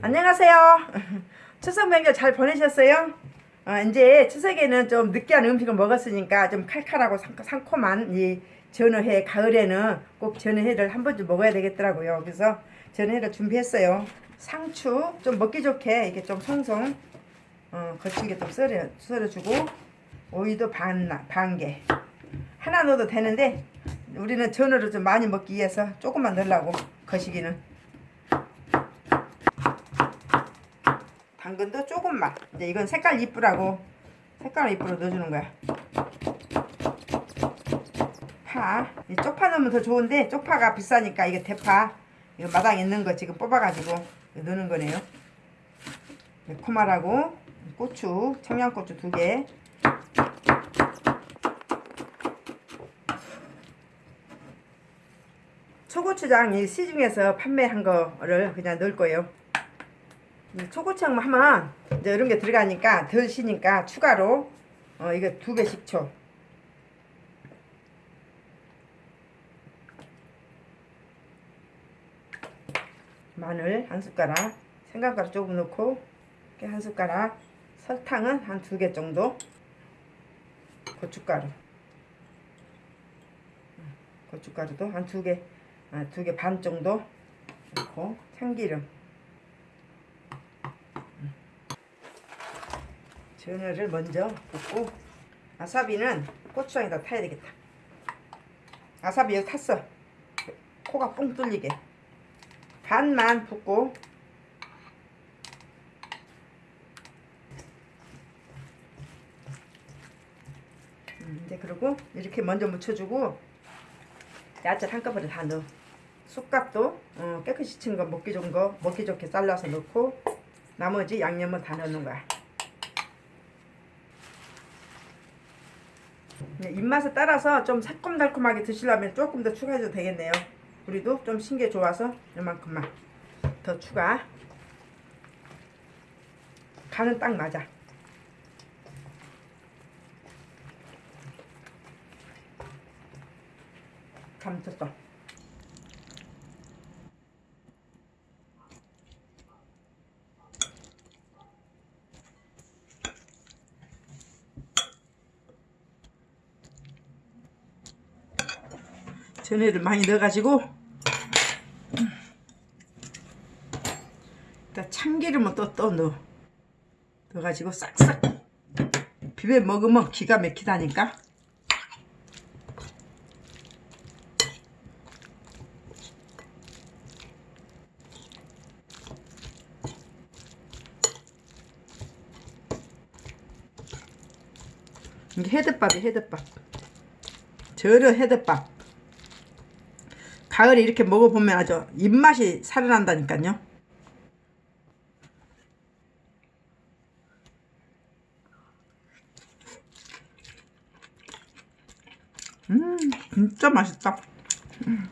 안녕하세요. 추석 명절 잘 보내셨어요? 어, 이제 추석에는 좀 느끼한 음식을 먹었으니까 좀 칼칼하고 상, 상콤한 이 전어회 가을에는 꼭 전어회를 한 번쯤 먹어야 되겠더라고요. 그래서 전어회를 준비했어요. 상추 좀 먹기 좋게 이렇게 좀 송송 어, 거칠게 좀 썰어, 썰어주고 오이도 반, 반 개. 하나 넣어도 되는데 우리는 전어를 좀 많이 먹기 위해서 조금만 넣으려고 거시기는 당근도 조금만. 이제 이건 색깔 이쁘라고. 색깔 이쁘로 넣어주는 거야. 파. 이 쪽파 넣으면 더 좋은데 쪽파가 비싸니까 이게 대파. 이거 마당에 있는 거 지금 뽑아가지고 넣는 거네요. 매콤하라고 고추 청양고추 두개. 초고추장 이 시중에서 판매한 거를 그냥 넣을 거예요. 이 초고추장 하면 이제 이런 게 들어가니까 덜 시니까 추가로 어 이거 두 개씩 쳐. 마늘 한 숟가락, 생강가루 조금 넣고 이렇게 한 숟가락, 설탕은 한 두 개 정도, 고춧가루, 고춧가루도 한 두 개. 아, 두개 반 정도 넣고 참기름 전어를 먼저 붓고 아사비는 고추장에다 타야 되겠다. 아사비 여기 탔어. 코가 뻥 뚫리게. 반만 붓고. 음, 이제 그리고 이렇게 먼저 묻혀주고 야채 한꺼번에 다 넣어. 쑥갓도 어, 깨끗이 친 거 먹기 좋은 거 먹기 좋게 잘라서 넣고 나머지 양념은 다 넣는 거야 입맛에 따라서 좀 새콤달콤하게 드시려면 조금 더 추가해도 되겠네요. 우리도 좀 신게 좋아서 이만큼만 더 추가. 간은 딱 맞아. 감췄어 전에를 많이 넣어가지고. 일단 참기름을 또, 또 넣어. 넣어가지고 싹싹 비벼 먹으면 기가 막히다니까. 이게 헤드밥이 헤드밥. 저려 헤드밥 가을에 이렇게 먹어보면 아주 입맛이 살아난다니까요 음 진짜 맛있다 음.